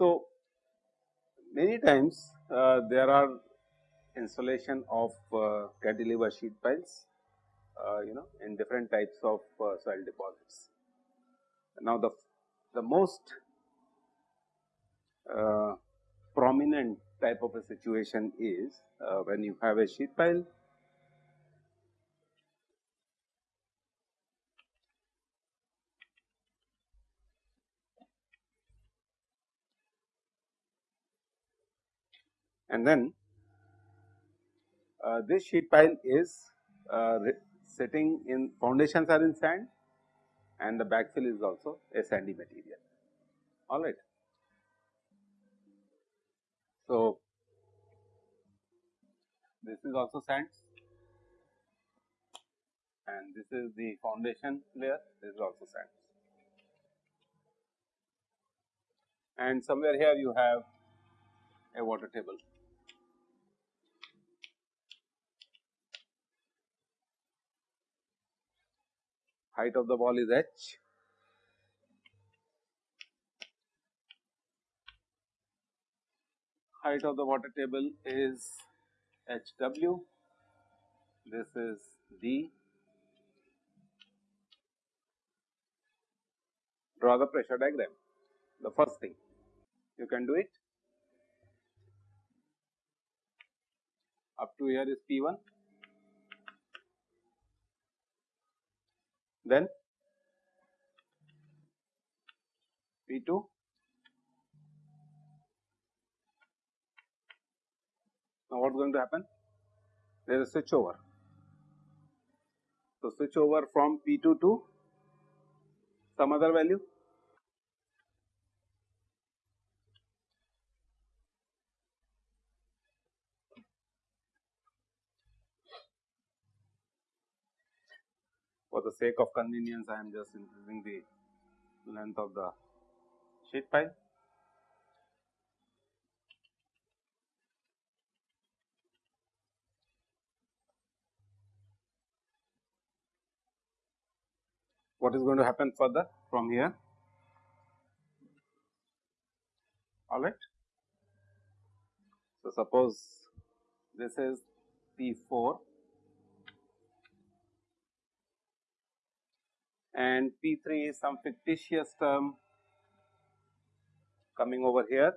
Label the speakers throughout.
Speaker 1: So, many times uh, there are installation of uh, cantilever sheet piles uh, you know in different types of uh, soil deposits. Now, the, the most uh, prominent type of a situation is uh, when you have a sheet pile. And then uh, this sheet pile is uh, sitting in foundations are in sand and the backfill is also a sandy material. Alright. So, this is also sand. And this is the foundation layer. This is also sand. And somewhere here you have a water table height of the wall is h. Height of the water table is hw, this is d. Draw the pressure diagram, the first thing you can do it. Up to here is P1 then P2 now what is going to happen? There is a switch over. So switch over from P2 to some other value for the sake of convenience I am just increasing the length of the sheet pile. What is going to happen further from here? All right. So, suppose this is P 4 and P3 is some fictitious term coming over here.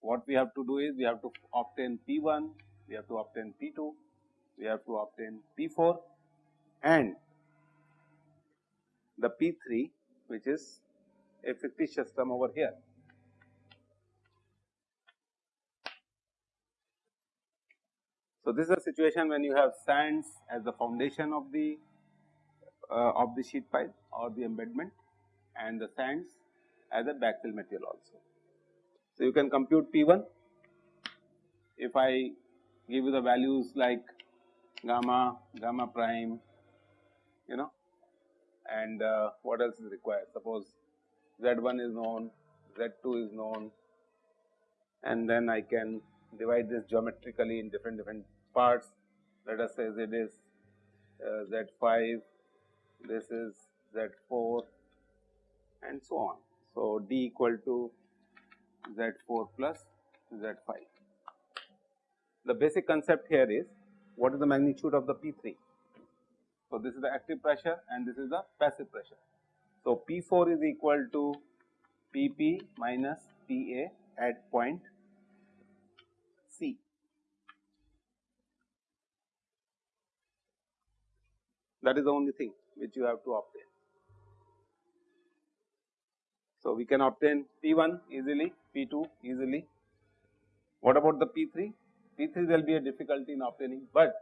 Speaker 1: What we have to do is we have to obtain P1, we have to obtain P2, we have to obtain P4 and the P3 which is a fictitious term over here. So, this is a situation when you have sands as the foundation of the uh, of the sheet pile or the embedment and the sands as a backfill material also. So, you can compute P1 if I give you the values like gamma, gamma prime, you know and uh, what else is required. Suppose Z1 is known, Z2 is known and then I can divide this geometrically in different different parts. Let us say z is uh, z5 this is z4 and so on. So d equal to z4 plus z5 the basic concept here is what is the magnitude of the p3 so this is the active pressure and this is the passive pressure. So p4 is equal to pp minus pa at point C. That is the only thing which you have to obtain. So, we can obtain P1 easily, P2 easily. What about the P3? P3 there will be a difficulty in obtaining, but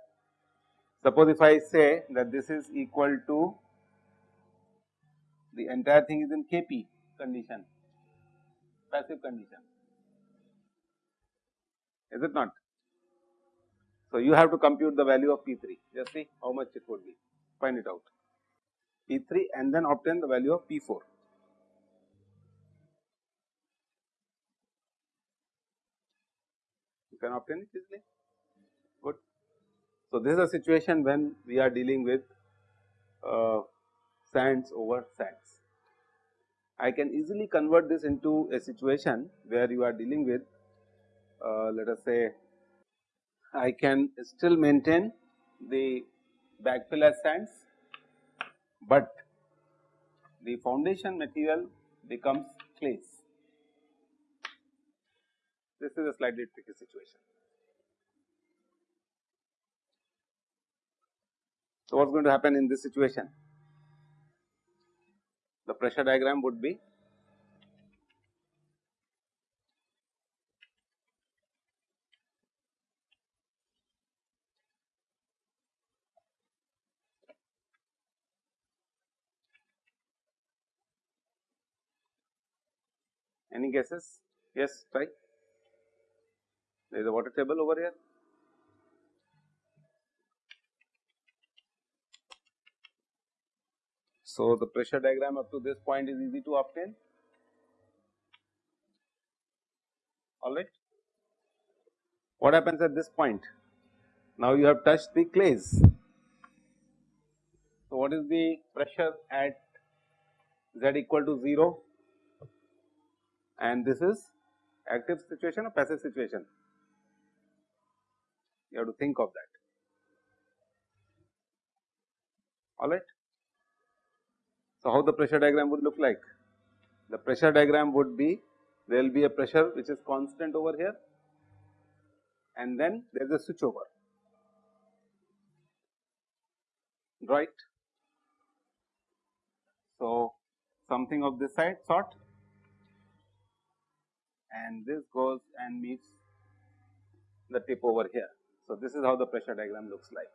Speaker 1: suppose if I say that this is equal to the entire thing is in Kp condition, passive condition is it not? So, you have to compute the value of P3 just see how much it would be find it out. P3 and then obtain the value of P4. You can obtain it easily, good. So, this is a situation when we are dealing with uh, sands over sands. I can easily convert this into a situation where you are dealing with uh, let us say I can still maintain the backfill sands, but the foundation material becomes clays. This is a slightly tricky situation. So, what is going to happen in this situation? The pressure diagram would be Any guesses? Yes, try. There is a water table over here. So, the pressure diagram up to this point is easy to obtain. Alright. What happens at this point? Now, you have touched the clays. So, what is the pressure at z equal to 0? And this is active situation or passive situation. You have to think of that. Alright. So, how the pressure diagram would look like? The pressure diagram would be there will be a pressure which is constant over here and then there is a switch over, right. So, something of this side sort and this goes and meets the tip over here. So, this is how the pressure diagram looks like.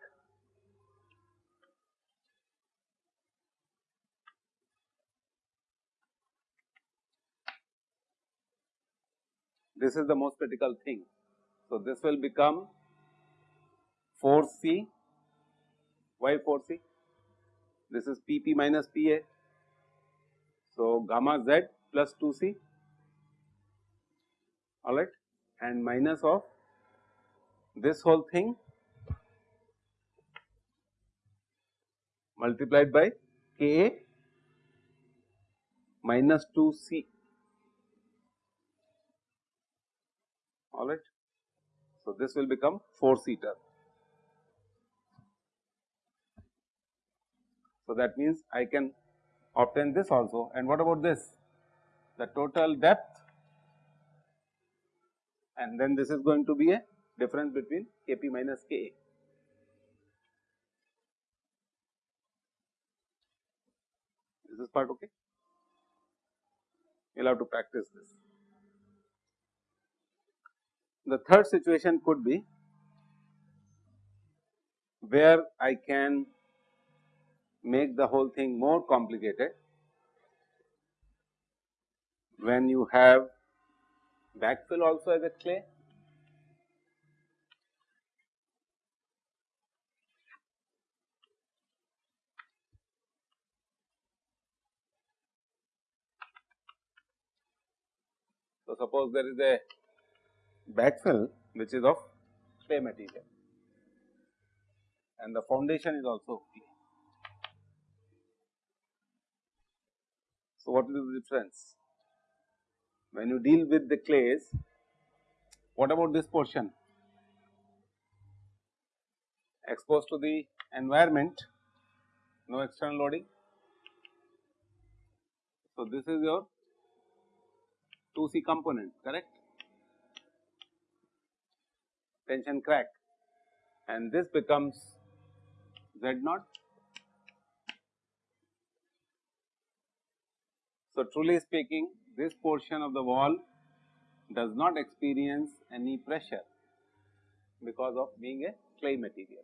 Speaker 1: This is the most critical thing. So, this will become 4 C, why 4 C? This is P P minus P A. So, gamma z plus 2 C alright and minus of this whole thing multiplied by K A minus 2 C alright. So, this will become 4 C term. So, that means I can obtain this also and what about this the total depth and then this is going to be a difference between Kp minus Ka. Is this part okay? You will have to practice this. The third situation could be where I can make the whole thing more complicated when you have backfill also as a clay. So, suppose there is a backfill which is of clay material and the foundation is also clay. So, what is the difference? When you deal with the clays, what about this portion? Exposed to the environment, no external loading. So, this is your 2C component, correct? Tension crack and this becomes Z naught. So, truly speaking this portion of the wall does not experience any pressure because of being a clay material.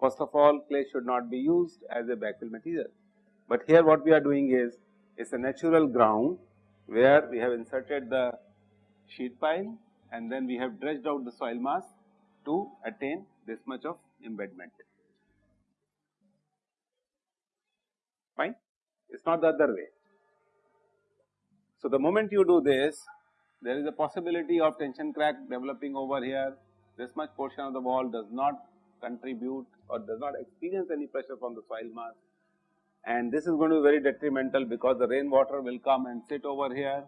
Speaker 1: First of all clay should not be used as a backfill material, but here what we are doing is it is a natural ground where we have inserted the sheet pile and then we have dredged out the soil mass to attain this much of embedment. fine it is not the other way. So, the moment you do this there is a possibility of tension crack developing over here this much portion of the wall does not contribute or does not experience any pressure from the soil mass and this is going to be very detrimental because the rainwater will come and sit over here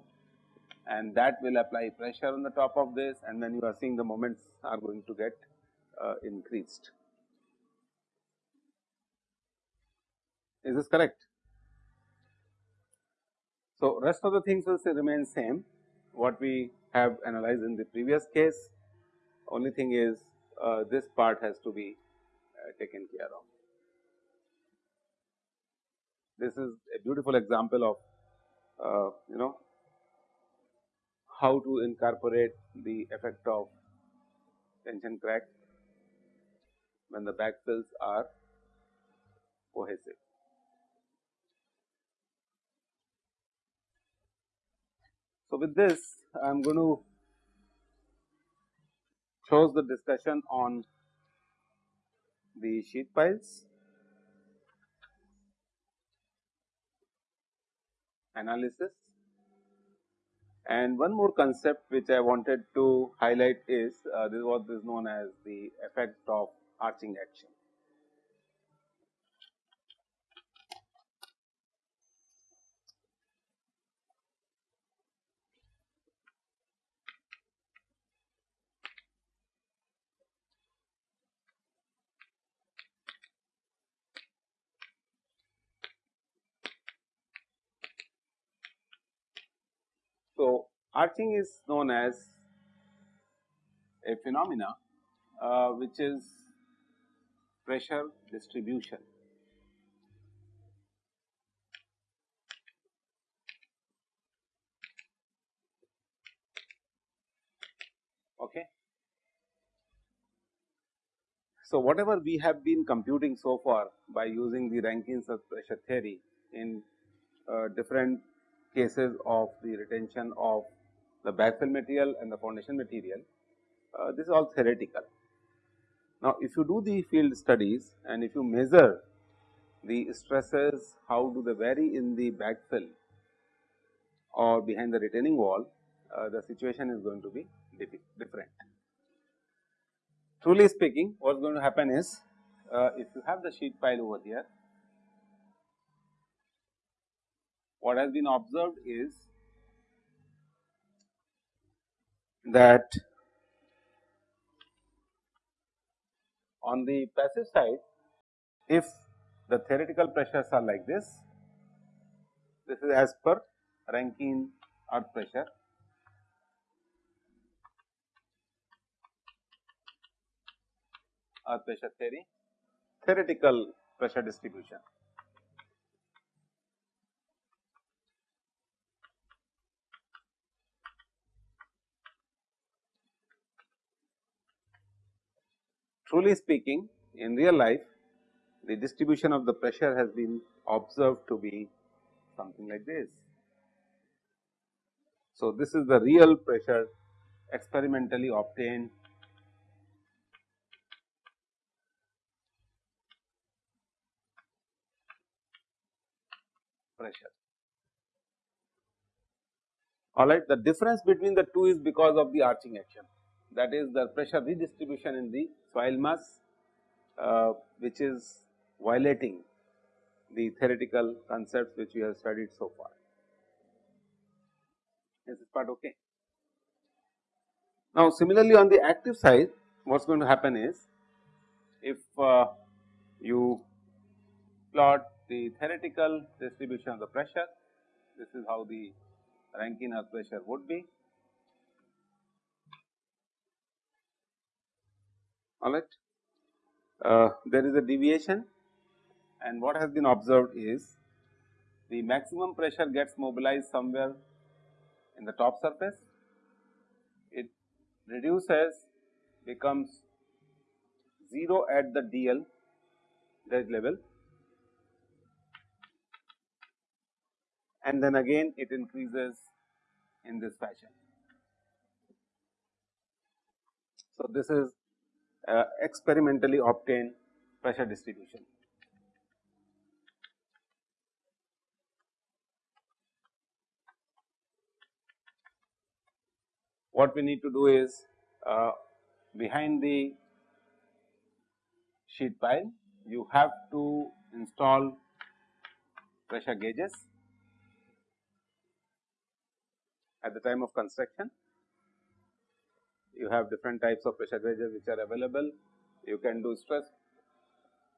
Speaker 1: and that will apply pressure on the top of this and then you are seeing the moments are going to get uh, increased. Is this correct? So, rest of the things will remain same what we have analyzed in the previous case only thing is uh, this part has to be uh, taken care of. This is a beautiful example of uh, you know how to incorporate the effect of tension crack when the backfills are cohesive. So, with this I am going to close the discussion on the sheet piles analysis. And one more concept which I wanted to highlight is uh, this is what is known as the effect of arching action. So, arching is known as a phenomena uh, which is pressure distribution. Okay. So, whatever we have been computing so far by using the Rankine pressure theory in uh, different cases of the retention of the backfill material and the foundation material, uh, this is all theoretical. Now, if you do the field studies and if you measure the stresses, how do they vary in the backfill or behind the retaining wall, uh, the situation is going to be different. Truly speaking, what is going to happen is, uh, if you have the sheet pile over here, what has been observed is that on the passive side, if the theoretical pressures are like this, this is as per Rankine earth pressure. Earth pressure theory, theoretical pressure distribution. Truly speaking in real life the distribution of the pressure has been observed to be something like this. So, this is the real pressure experimentally obtained pressure. Alright, the difference between the two is because of the arching action that is the pressure redistribution in the soil mass uh, which is violating the theoretical concepts which we have studied so far. Is this part okay? Now, similarly on the active side what is going to happen is if uh, you plot the theoretical distribution of the pressure, this is how the Rankine earth pressure would be alright. Uh, there is a deviation and what has been observed is the maximum pressure gets mobilized somewhere in the top surface, it reduces becomes 0 at the DL dredge level and then again it increases in this fashion. So, this is uh, experimentally obtain pressure distribution. What we need to do is uh, behind the sheet pile you have to install pressure gauges at the time of construction you have different types of pressure gauges which are available. You can do stress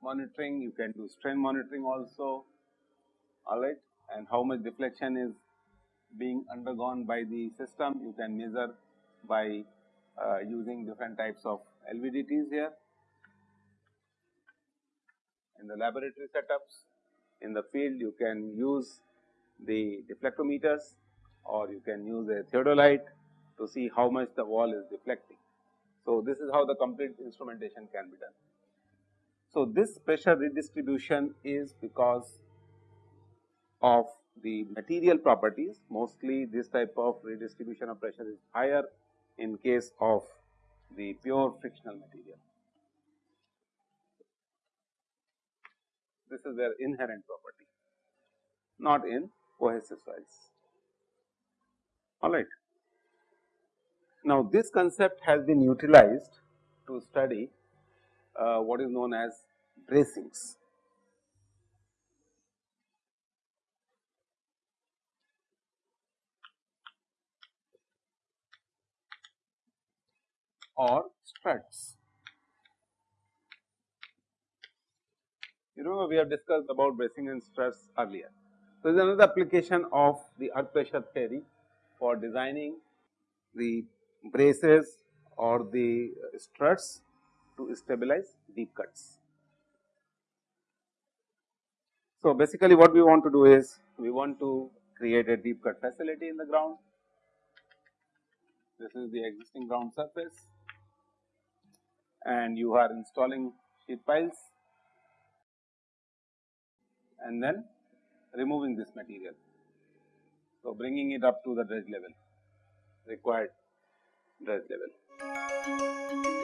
Speaker 1: monitoring, you can do strain monitoring also, alright, and how much deflection is being undergone by the system, you can measure by uh, using different types of LVDTs here. In the laboratory setups, in the field you can use the deflectometers or you can use a theodolite to see how much the wall is deflecting. So, this is how the complete instrumentation can be done. So, this pressure redistribution is because of the material properties mostly this type of redistribution of pressure is higher in case of the pure frictional material. This is their inherent property not in cohesive soils alright. Now, this concept has been utilized to study uh, what is known as bracings. or struts. You know we have discussed about bracing and struts earlier. So, this is another application of the earth pressure theory for designing the braces or the uh, struts to stabilize deep cuts. So, basically what we want to do is we want to create a deep cut facility in the ground. This is the existing ground surface and you are installing sheet piles and then removing this material. So, bringing it up to the dredge level required Red reddedilir.